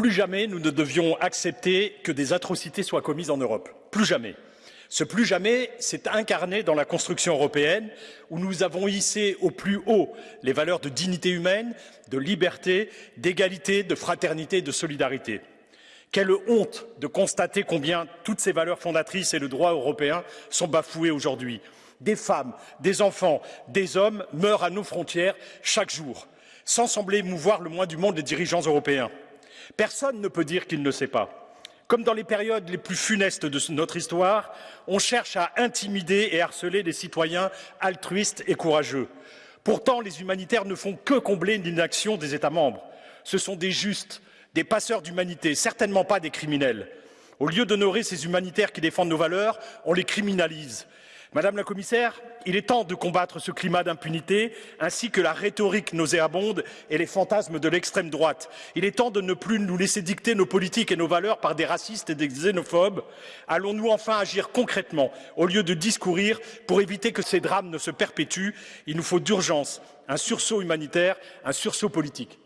Plus jamais nous ne devions accepter que des atrocités soient commises en Europe. Plus jamais. Ce plus jamais s'est incarné dans la construction européenne où nous avons hissé au plus haut les valeurs de dignité humaine, de liberté, d'égalité, de fraternité et de solidarité. Quelle honte de constater combien toutes ces valeurs fondatrices et le droit européen sont bafoués aujourd'hui. Des femmes, des enfants, des hommes meurent à nos frontières chaque jour, sans sembler mouvoir le moins du monde les dirigeants européens. Personne ne peut dire qu'il ne sait pas. Comme dans les périodes les plus funestes de notre histoire, on cherche à intimider et harceler les citoyens altruistes et courageux. Pourtant, les humanitaires ne font que combler l'inaction des États membres. Ce sont des justes, des passeurs d'humanité, certainement pas des criminels. Au lieu d'honorer ces humanitaires qui défendent nos valeurs, on les criminalise. Madame la commissaire, il est temps de combattre ce climat d'impunité, ainsi que la rhétorique nauséabonde et les fantasmes de l'extrême droite. Il est temps de ne plus nous laisser dicter nos politiques et nos valeurs par des racistes et des xénophobes. Allons-nous enfin agir concrètement, au lieu de discourir, pour éviter que ces drames ne se perpétuent? Il nous faut d'urgence un sursaut humanitaire, un sursaut politique.